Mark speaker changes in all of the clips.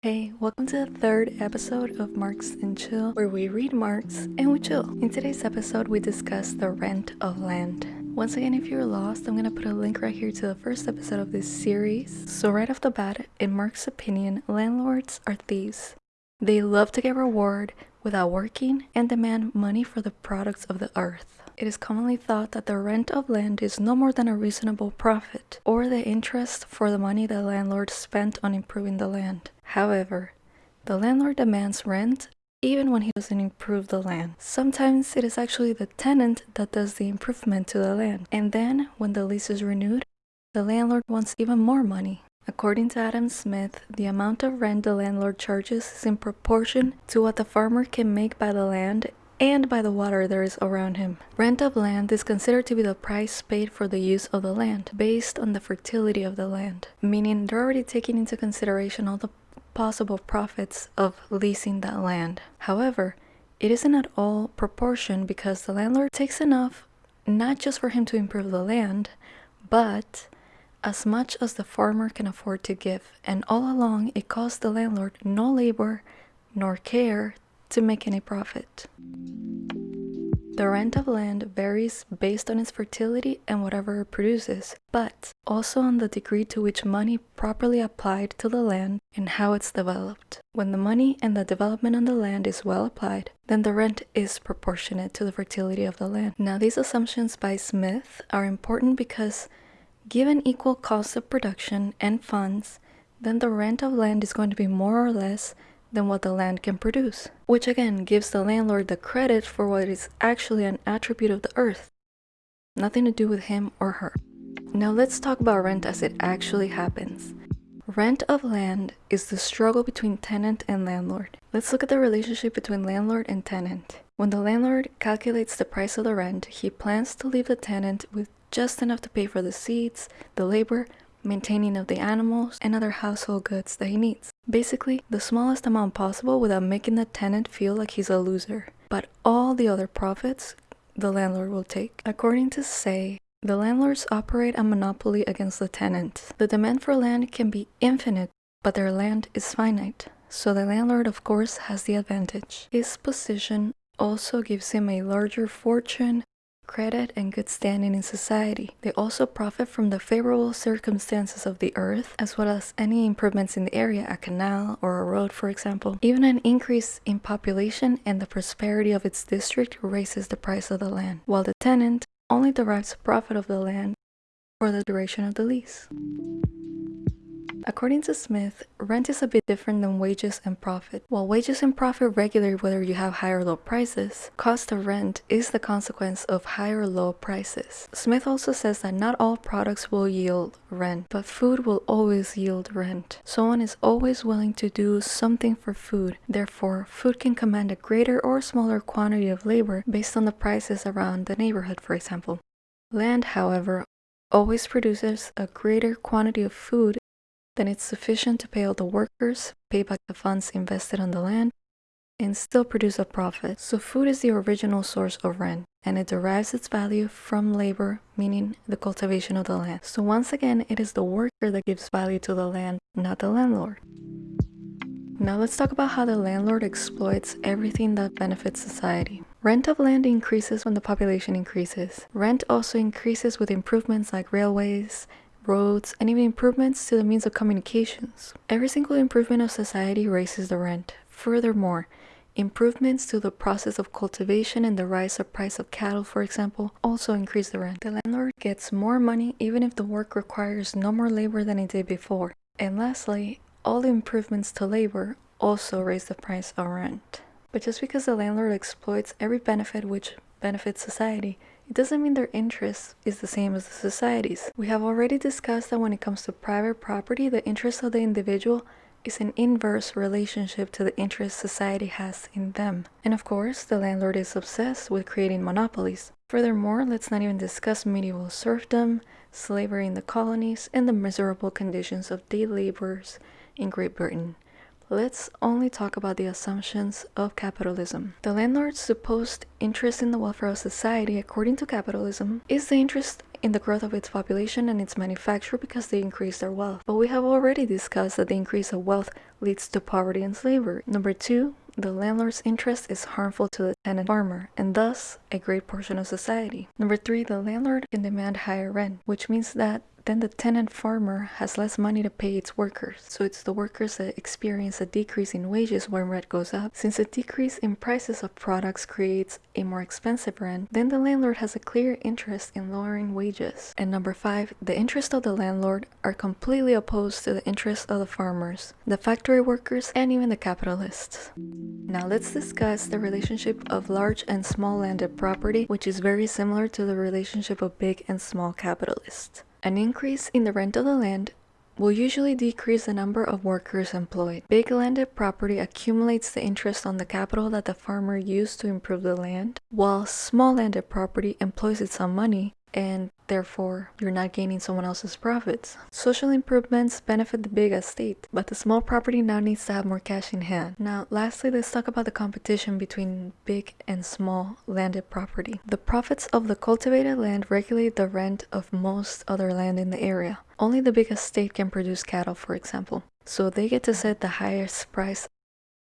Speaker 1: Hey, welcome to the third episode of Marx and Chill, where we read Marx and we chill. In today's episode, we discuss the rent of land. Once again, if you're lost, I'm gonna put a link right here to the first episode of this series. So, right off the bat, in Marx's opinion, landlords are thieves. They love to get reward without working and demand money for the products of the earth. It is commonly thought that the rent of land is no more than a reasonable profit, or the interest for the money the landlord spent on improving the land. However, the landlord demands rent even when he doesn't improve the land. Sometimes it is actually the tenant that does the improvement to the land, and then when the lease is renewed, the landlord wants even more money. According to Adam Smith, the amount of rent the landlord charges is in proportion to what the farmer can make by the land and by the water there is around him. Rent of land is considered to be the price paid for the use of the land, based on the fertility of the land, meaning they're already taking into consideration all the possible profits of leasing that land. However, it isn't at all proportion because the landlord takes enough not just for him to improve the land, but as much as the farmer can afford to give, and all along it costs the landlord no labor nor care to make any profit. The rent of land varies based on its fertility and whatever it produces, but also on the degree to which money properly applied to the land and how it's developed. When the money and the development on the land is well applied, then the rent is proportionate to the fertility of the land. Now, these assumptions by Smith are important because given equal costs of production and funds, then the rent of land is going to be more or less than what the land can produce, which again gives the landlord the credit for what is actually an attribute of the earth, nothing to do with him or her. Now let's talk about rent as it actually happens. Rent of land is the struggle between tenant and landlord. Let's look at the relationship between landlord and tenant. When the landlord calculates the price of the rent, he plans to leave the tenant with just enough to pay for the seeds, the labor, maintaining of the animals, and other household goods that he needs. Basically, the smallest amount possible without making the tenant feel like he's a loser. But all the other profits the landlord will take. According to Say, the landlords operate a monopoly against the tenant. The demand for land can be infinite, but their land is finite. So the landlord, of course, has the advantage. His position also gives him a larger fortune credit, and good standing in society. They also profit from the favorable circumstances of the earth, as well as any improvements in the area, a canal or a road, for example. Even an increase in population and the prosperity of its district raises the price of the land, while the tenant only derives profit of the land for the duration of the lease. According to Smith, rent is a bit different than wages and profit. While wages and profit regulate whether you have high or low prices, cost of rent is the consequence of high or low prices. Smith also says that not all products will yield rent, but food will always yield rent. Someone is always willing to do something for food. Therefore, food can command a greater or smaller quantity of labor based on the prices around the neighborhood, for example. Land, however, always produces a greater quantity of food then it's sufficient to pay all the workers, pay back the funds invested on the land, and still produce a profit. So food is the original source of rent, and it derives its value from labor, meaning the cultivation of the land. So once again, it is the worker that gives value to the land, not the landlord. Now let's talk about how the landlord exploits everything that benefits society. Rent of land increases when the population increases. Rent also increases with improvements like railways, roads, and even improvements to the means of communications. Every single improvement of society raises the rent. Furthermore, improvements to the process of cultivation and the rise of price of cattle, for example, also increase the rent. The landlord gets more money even if the work requires no more labor than it did before. And lastly, all improvements to labor also raise the price of rent. But just because the landlord exploits every benefit which benefits society, it doesn't mean their interest is the same as the society's. We have already discussed that when it comes to private property, the interest of the individual is an inverse relationship to the interest society has in them. And of course, the landlord is obsessed with creating monopolies. Furthermore, let's not even discuss medieval serfdom, slavery in the colonies, and the miserable conditions of day laborers in Great Britain. Let's only talk about the assumptions of capitalism. The landlord's supposed interest in the welfare of society, according to capitalism, is the interest in the growth of its population and its manufacture because they increase their wealth. But we have already discussed that the increase of wealth leads to poverty and slavery. Number two, the landlord's interest is harmful to the tenant farmer and thus a great portion of society. Number three, the landlord can demand higher rent, which means that then the tenant farmer has less money to pay its workers. So it's the workers that experience a decrease in wages when rent goes up. Since a decrease in prices of products creates a more expensive rent, then the landlord has a clear interest in lowering wages. And number five, the interests of the landlord are completely opposed to the interests of the farmers, the factory workers, and even the capitalists. Now let's discuss the relationship of large and small landed property, which is very similar to the relationship of big and small capitalists. An increase in the rent of the land will usually decrease the number of workers employed. Big landed property accumulates the interest on the capital that the farmer used to improve the land, while small landed property employs its own money and therefore you're not gaining someone else's profits. Social improvements benefit the big estate, but the small property now needs to have more cash in hand. Now, lastly, let's talk about the competition between big and small landed property. The profits of the cultivated land regulate the rent of most other land in the area. Only the big estate can produce cattle, for example. So they get to set the highest price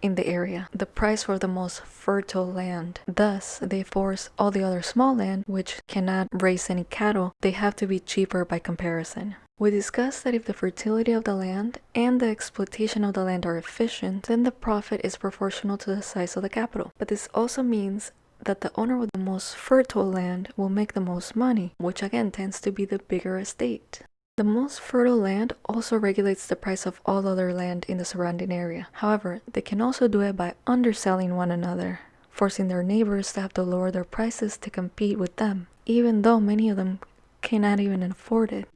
Speaker 1: in the area, the price for the most fertile land. Thus, they force all the other small land, which cannot raise any cattle, they have to be cheaper by comparison. We discussed that if the fertility of the land and the exploitation of the land are efficient, then the profit is proportional to the size of the capital. But this also means that the owner with the most fertile land will make the most money, which again tends to be the bigger estate. The most fertile land also regulates the price of all other land in the surrounding area. However, they can also do it by underselling one another, forcing their neighbors to have to lower their prices to compete with them, even though many of them cannot even afford it.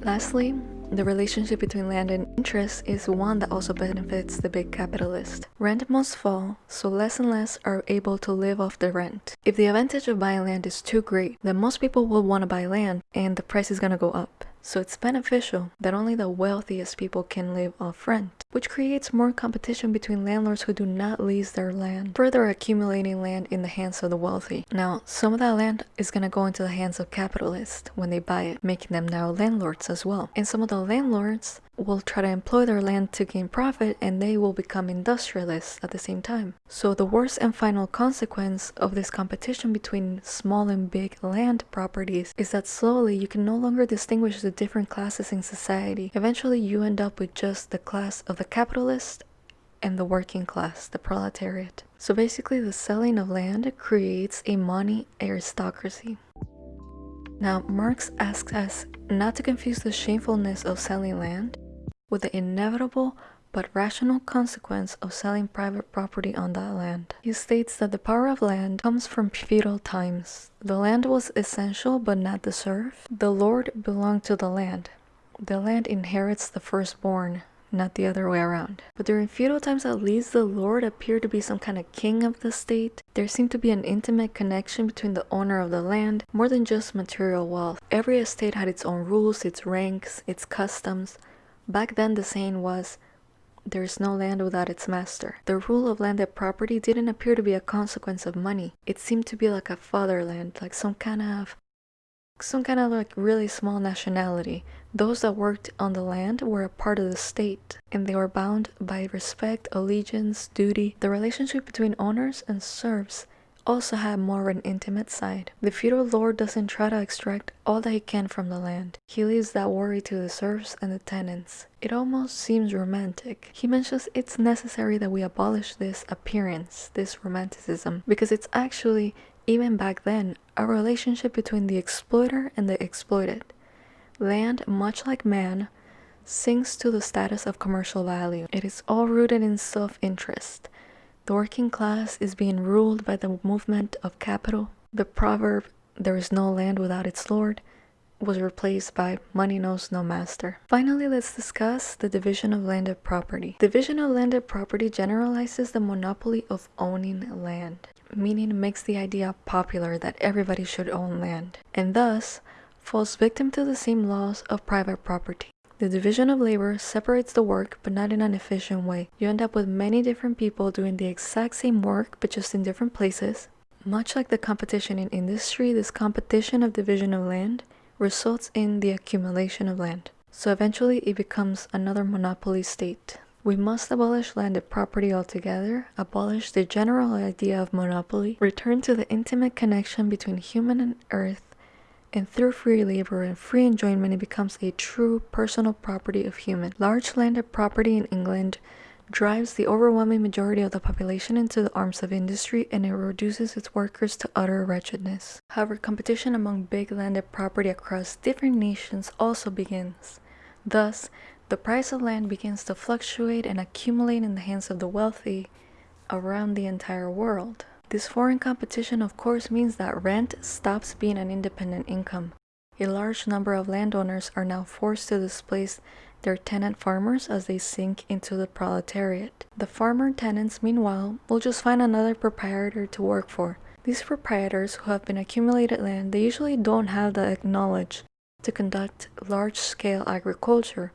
Speaker 1: Lastly, the relationship between land and interest is one that also benefits the big capitalist. Rent must fall, so less and less are able to live off the rent. If the advantage of buying land is too great, then most people will want to buy land and the price is going to go up. So it's beneficial that only the wealthiest people can live off rent, which creates more competition between landlords who do not lease their land, further accumulating land in the hands of the wealthy. Now, some of that land is going to go into the hands of capitalists when they buy it, making them now landlords as well. And some of the landlords will try to employ their land to gain profit and they will become industrialists at the same time. So the worst and final consequence of this competition between small and big land properties is that slowly you can no longer distinguish the different classes in society. Eventually you end up with just the class of the capitalist and the working class, the proletariat. So basically the selling of land creates a money aristocracy. Now, Marx asks us not to confuse the shamefulness of selling land with the inevitable but rational consequence of selling private property on that land. He states that the power of land comes from feudal times. The land was essential but not the serf. The lord belonged to the land. The land inherits the firstborn not the other way around. But during feudal times at least, the lord appeared to be some kind of king of the state. There seemed to be an intimate connection between the owner of the land, more than just material wealth. Every estate had its own rules, its ranks, its customs. Back then the saying was, there is no land without its master. The rule of landed property didn't appear to be a consequence of money. It seemed to be like a fatherland, like some kind of some kind of like really small nationality. Those that worked on the land were a part of the state, and they were bound by respect, allegiance, duty. The relationship between owners and serfs also had more of an intimate side. The feudal lord doesn't try to extract all that he can from the land. He leaves that worry to the serfs and the tenants. It almost seems romantic. He mentions it's necessary that we abolish this appearance, this romanticism, because it's actually even back then, a relationship between the exploiter and the exploited. Land, much like man, sinks to the status of commercial value. It is all rooted in self-interest. The working class is being ruled by the movement of capital. The proverb, there is no land without its lord, was replaced by money knows no master. Finally, let's discuss the division of landed property. Division of landed property generalizes the monopoly of owning land meaning makes the idea popular that everybody should own land, and thus falls victim to the same laws of private property. The division of labor separates the work but not in an efficient way. You end up with many different people doing the exact same work but just in different places. Much like the competition in industry, this competition of division of land results in the accumulation of land. So eventually it becomes another monopoly state. We must abolish landed property altogether, abolish the general idea of monopoly, return to the intimate connection between human and earth, and through free labor and free enjoyment it becomes a true personal property of human. Large landed property in England drives the overwhelming majority of the population into the arms of industry and it reduces its workers to utter wretchedness. However, competition among big landed property across different nations also begins. Thus, the price of land begins to fluctuate and accumulate in the hands of the wealthy around the entire world. This foreign competition of course means that rent stops being an independent income. A large number of landowners are now forced to displace their tenant farmers as they sink into the proletariat. The farmer tenants, meanwhile, will just find another proprietor to work for. These proprietors who have been accumulated land, they usually don't have the knowledge to conduct large-scale agriculture,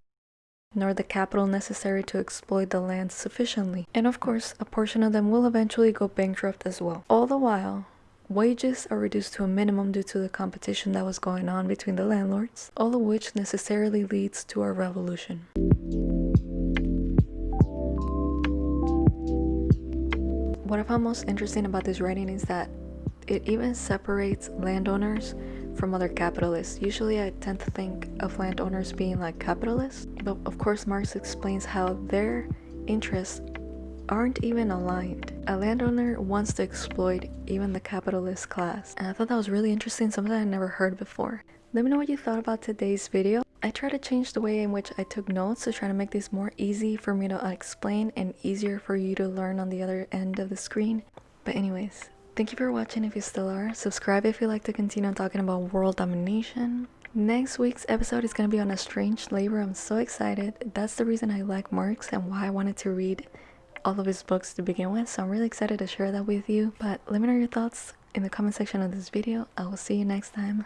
Speaker 1: nor the capital necessary to exploit the land sufficiently. And of course, a portion of them will eventually go bankrupt as well. All the while, Wages are reduced to a minimum due to the competition that was going on between the landlords, all of which necessarily leads to a revolution. What I found most interesting about this writing is that it even separates landowners from other capitalists. Usually I tend to think of landowners being like capitalists, but of course Marx explains how their interests aren't even aligned. A landowner wants to exploit even the capitalist class. And I thought that was really interesting, something I never heard before. Let me know what you thought about today's video. I try to change the way in which I took notes to try to make this more easy for me to explain and easier for you to learn on the other end of the screen. But anyways, thank you for watching if you still are. Subscribe if you like to continue talking about world domination. Next week's episode is going to be on estranged labor. I'm so excited. That's the reason I like Marx and why I wanted to read all of his books to begin with so i'm really excited to share that with you but let me know your thoughts in the comment section of this video i will see you next time